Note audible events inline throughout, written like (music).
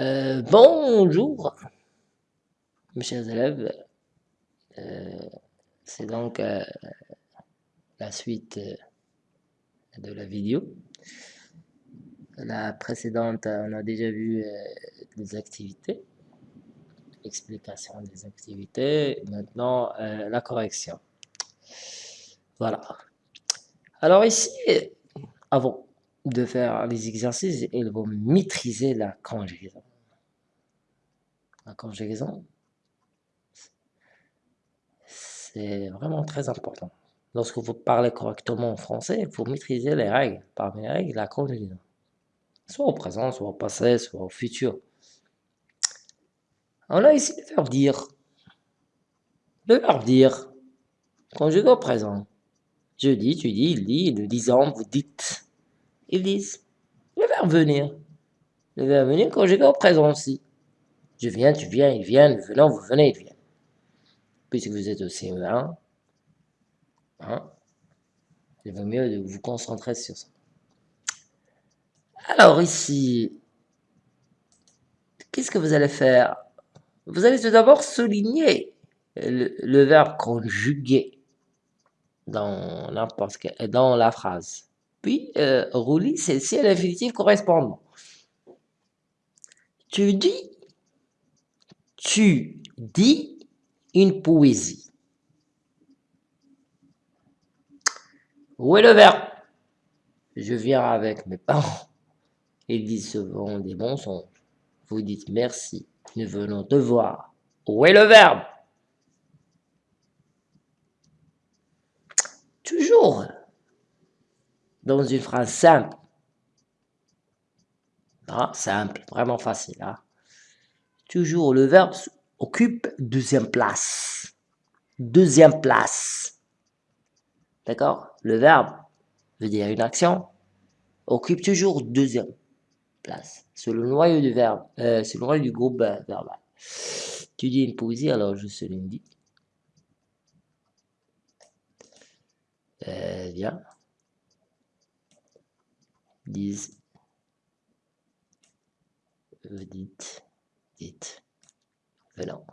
Euh, bonjour, mes chers élèves. Euh, c'est donc euh, la suite de la vidéo. La précédente, on a déjà vu les activités, explication des activités, maintenant la correction. Voilà. Alors ici, avant de faire les exercices, ils vont maîtriser la conjugaison. La conjugaison, c'est vraiment très important. Lorsque vous parlez correctement en français, il faut maîtriser les règles. Parmi les règles, la conjugaison. Soit au présent, soit au passé, soit au futur. On a ici le verbe dire. Le verbe dire, conjugué au présent. Je dis, tu dis, il dit, nous disons, vous dites. Ils disent le verbe venir. Le verbe venir conjugué au présent aussi. Je viens, tu viens, il vient, nous venons, vous venez, il vient. Puisque vous êtes au CE1, hein, il vaut mieux vous concentrer sur ça. Alors ici, qu'est-ce que vous allez faire? Vous allez tout d'abord souligner le, verbe conjugué dans dans la phrase. Puis, euh, roulis celle-ci à l'infinitif correspondant. Tu dis, tu dis une poésie. Où est le verbe? Je viens avec mes parents. Ils disent souvent des mensonges. Vous dites merci, nous venons te voir. Où est le verbe? Toujours dans une phrase simple. Ah, simple, vraiment facile. Hein. Toujours le verbe occupe deuxième place. Deuxième place. D'accord? Le verbe veut dire une action, occupe toujours deuxième place. C'est le noyau du verbe, euh, c'est le noyau du groupe euh, verbal. Tu dis une poésie, alors je se l'indique. Euh, bien disent, vous dites, dites, venant.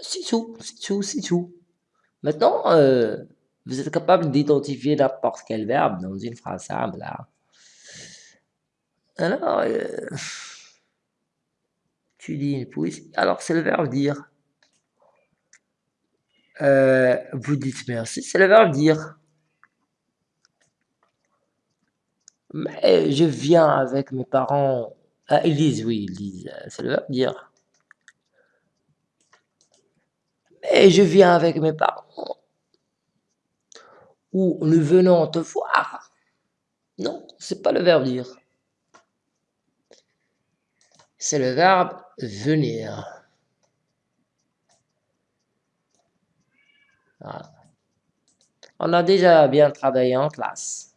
C'est tout, c'est tout, c'est tout. Maintenant, euh, vous êtes capable d'identifier n'importe quel verbe dans une phrase simple. Là. Alors, euh, tu dis une poésie. Alors, c'est le verbe dire. Euh, vous dites merci, c'est le verbe dire. Mais je viens avec mes parents. Ah, ils disent, oui, ils disent, c'est le verbe dire. Mais je viens avec mes parents. Ou nous venons te voir. Non, c'est pas le verbe dire. C'est le verbe venir. On a déjà bien travaillé en classe.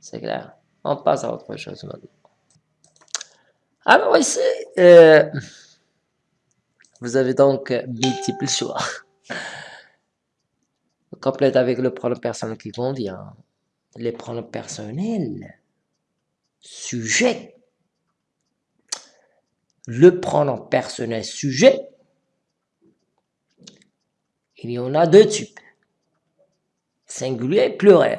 C'est clair. On passe à autre chose maintenant. Alors ici, euh, vous avez donc multiples choix. Complète avec le pronom personnel qui convient. Les pronoms personnels. Sujet. Le pronom personnel sujet il y en a deux types. Singulier et pluriel.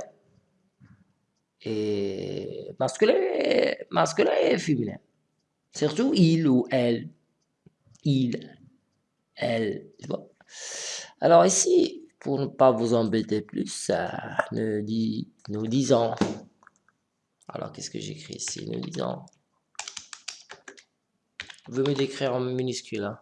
Et masculin, et féminin. Surtout il ou elle. Il, elle. Alors ici, pour ne pas vous embêter plus, nous disons. Alors qu'est-ce que j'écris ici? Nous disons. Vous me décrire en minuscule. Hein.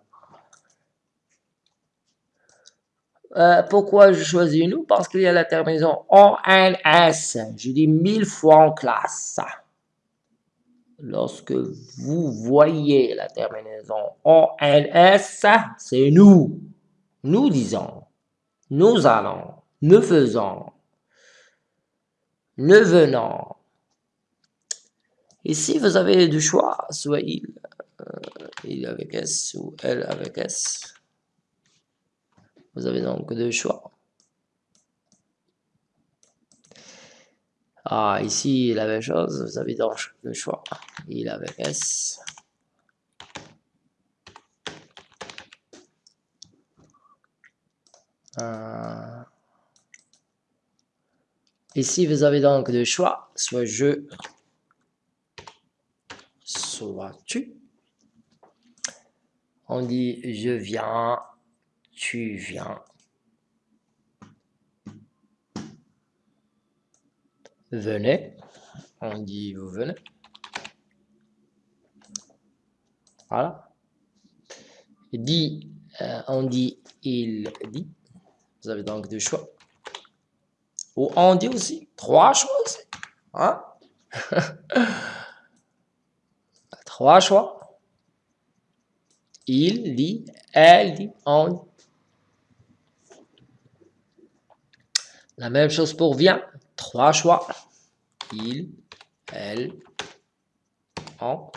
Euh, pourquoi je choisis nous Parce qu'il y a la terminaison ONS. Je dis mille fois en classe. Lorsque vous voyez la terminaison ONS, c'est nous. Nous disons, nous allons, nous faisons, nous venons. Ici, vous avez du choix, soit il, euh, il avec S ou elle avec S. Vous avez donc deux choix. Ah, ici, la même chose, vous avez donc le choix. Il avec S. Euh, ici, vous avez donc le choix, soit je, soit tu. On dit je viens, tu viens. Venez. On dit vous venez. Voilà. Dit, euh, on dit il dit. Vous avez donc deux choix. Ou on dit aussi trois choix. Hein? (laughs) trois choix. Il dit, elle dit, on dit. La même chose pour vient. Trois choix. Il, elle, on.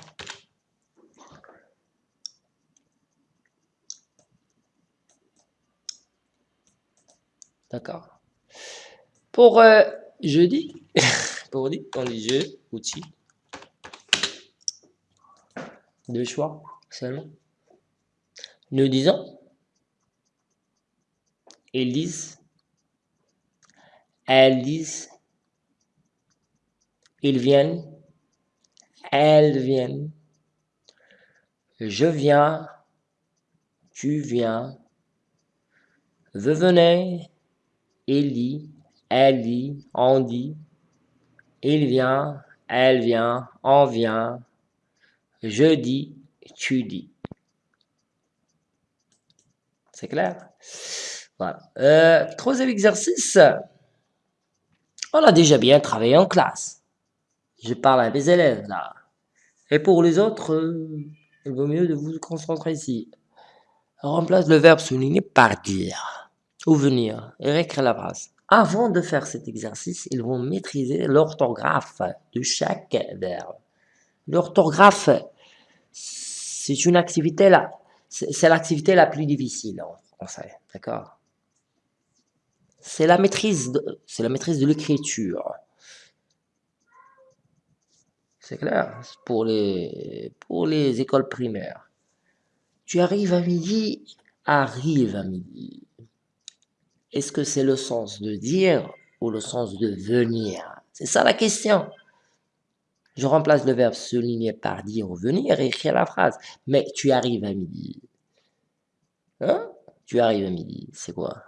D'accord. Pour euh, jeudi, (laughs) pour dire, on dit je, outil. Deux choix seulement. Nous disons, ils elles disent, ils viennent, elles viennent, je viens, tu viens, vous venez, elle dit, on dit, il vient, elle vient, on vient, je dis, tu dis. C'est clair? Voilà. Euh, troisième exercice. On a déjà bien travaillé en classe. Je parle à mes élèves là. Et pour les autres, euh, il vaut mieux de vous concentrer ici. remplace le verbe souligner par dire ou venir et réécrire la phrase. Avant de faire cet exercice, ils vont maîtriser l'orthographe de chaque verbe. L'orthographe, c'est une activité là, c'est l'activité la plus difficile en français, d'accord? C'est la maîtrise, c'est la maîtrise de l'écriture. C'est clair pour les, pour les écoles primaires. Tu arrives à midi, arrive à midi. Est-ce que c'est le sens de dire ou le sens de venir? C'est ça la question. Je remplace le verbe souligner par dire ou venir et écrire la phrase. Mais tu arrives à midi. Hein? Tu arrives à midi, c'est quoi?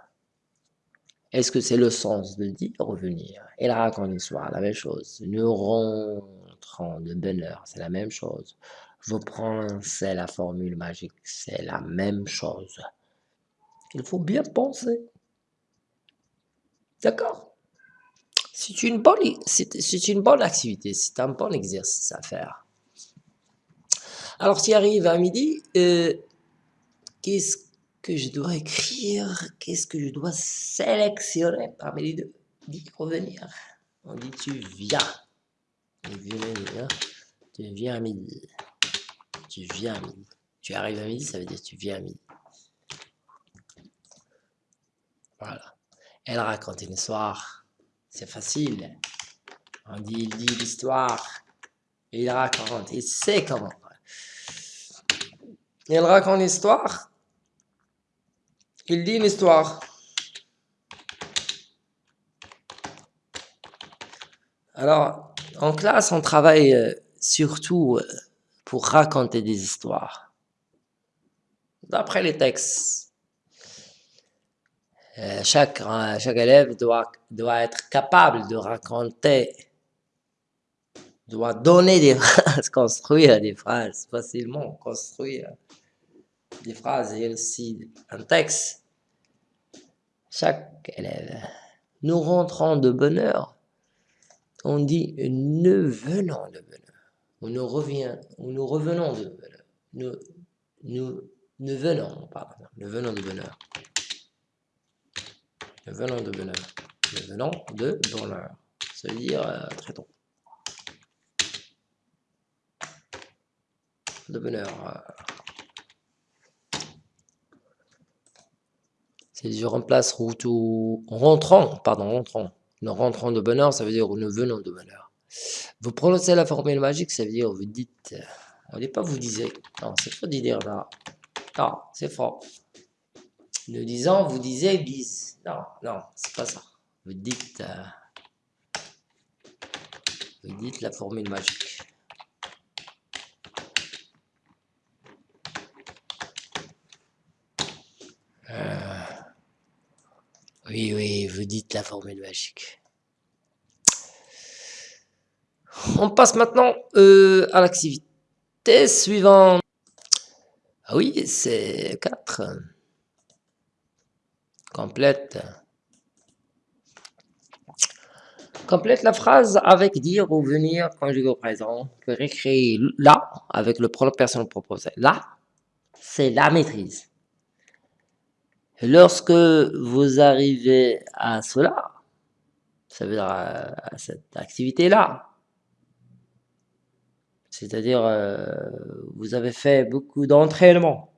Est-ce que c'est le sens de dire ou venir Et la raconte l'histoire, la même chose. Nous rentrons de bonheur, c'est la même chose. Vous c'est la formule magique, c'est la même chose. Il faut bien penser. D'accord? C'est une, bonne, une bonne activité, c'est un bon exercice à faire. Alors, tu arrives à midi, euh, qu'est-ce que je dois écrire Qu'est-ce que je dois sélectionner parmi les deux? Dis revenir. On dit tu viens. Tu viens à midi. Tu viens à midi. Tu arrives à midi, ça veut dire tu viens à midi. Voilà. Elle raconte une histoire. C'est facile. On dit, il dit l'histoire. Il raconte, il sait comment? Il raconte l'histoire. Il dit une histoire. Alors, en classe, on travaille euh, surtout euh, pour raconter des histoires. D'après les textes. Euh, chaque, élève doit, doit être capable de raconter, doit donner des (laughs) phrases, construire des phrases facilement, construire des phrases et aussi un texte. Chaque élève. Nous rentrons de bonne heure. On dit nous venons de bonne heure. Ou nous, revient, ou nous revenons de bonne heure. Nous, nous, nous venons, pardon, nous venons de bonne heure venons de bonheur. Le venant de bonheur. Ça veut dire euh, très tôt. De bonheur. Euh. C'est je remplace route ou rentrant, pardon, rentrant. Nous rentrons de bonne heure, ça veut dire nous venons de bonne heure. Vous prononcez la formule magique, ça veut dire vous dites. On ne dit pas vous disiez. Non, c'est faux de dire là. Non, c'est faux. Nous disons, vous disiez, disent. Non, non, c'est pas ça. Vous dites. Euh, vous dites la formule magique. Euh, oui, oui, vous dites la formule magique. On passe maintenant euh, à l'activité suivante. Ah oui, c'est 4. Complète. Complète la phrase avec dire ou venir conjugué au présent. Que récréer là avec le pronom personnel proposé. Là, c'est la maîtrise. Lorsque vous arrivez à cela, ça veut dire à, cette activité-là, c'est-à-dire euh, vous avez fait beaucoup d'entraînement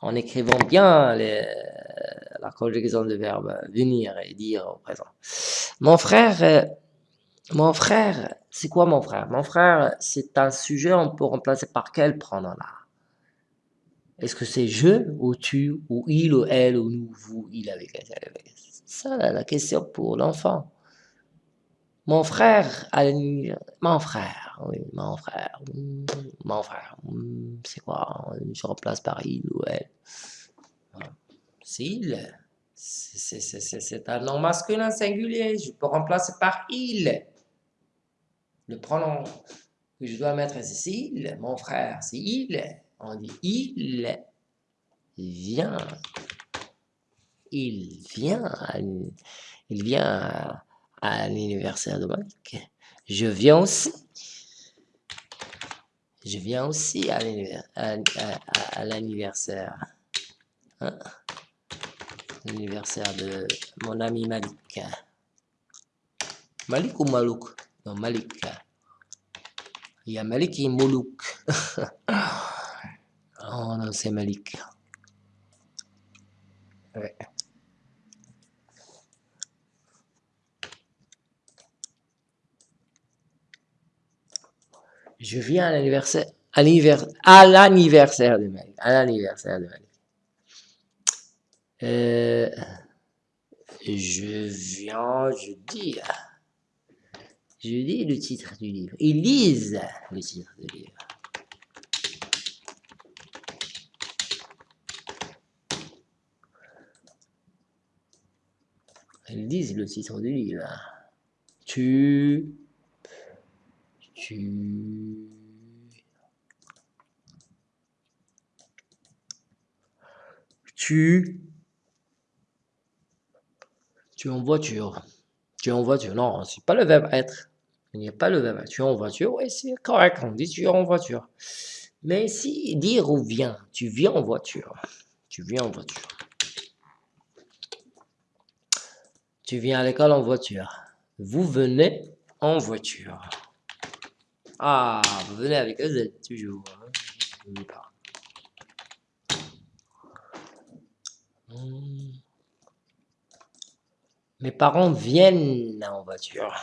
en écrivant bien la conjugaison de verbe venir et dire au présent. Mon frère, euh, mon frère, c'est quoi mon frère? Mon frère, c'est un sujet, on peut remplacer par quel pronom là? Est-ce que c'est je ou tu ou il ou elle ou nous, vous, il avec C'est ça la question pour l'enfant. Mon frère Mon frère, oui, mon frère. Mon frère. C'est quoi? Je remplace par il ou elle. C'est il. C'est un nom masculin singulier. Je peux remplacer par il. Le pronom que je dois mettre, c'est il. Mon frère, c'est il. On dit il vient. Il vient. Il vient à, l'anniversaire de Mike. Je viens aussi. Je viens aussi à l'anniversaire. Hein? L'anniversaire de mon ami Malik. Malik ou Malouk? Non, Malik. Il y a Malik et Moulouk. (laughs) Oh non, c'est Malik. Je viens à l'anniversaire, à l'anniversaire de Malik, à l'anniversaire de Malik. Euh, je viens, je dis, je dis le titre du livre. Ils lisent le titre du livre. Disent le titre du livre. Tu... Tu... Tu... Tu es en voiture. Tu es en voiture. Non, c'est pas le verbe être. Il n'y a pas le verbe Tu es en voiture. Oui, c'est correct. On dit tu es en voiture. Mais si dire ou vient, tu viens en voiture. Tu viens en voiture. Tu viens à l'école en voiture. Vous venez en voiture. Ah, vous venez avec eux, toujours. Hein. Hmm. Mes parents viennent en voiture.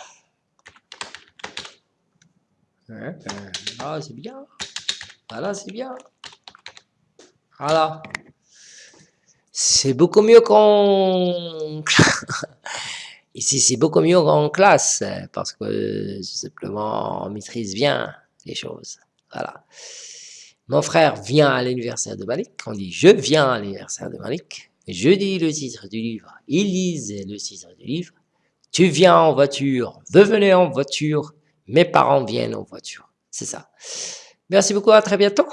Ah, c'est bien. Voilà, c'est bien. Voilà. C'est beaucoup mieux qu'on... (laughs) Ici, c'est beaucoup mieux qu'en classe, parce que simplement, on maîtrise bien les choses. Voilà. Mon frère vient à l'anniversaire de Malik. On dit « je viens à l'anniversaire de Malik ». Je dis le titre du livre. Il lise le titre du livre. Tu viens en voiture. Venez en voiture. Mes parents viennent en voiture. C'est ça. Merci beaucoup. À très bientôt.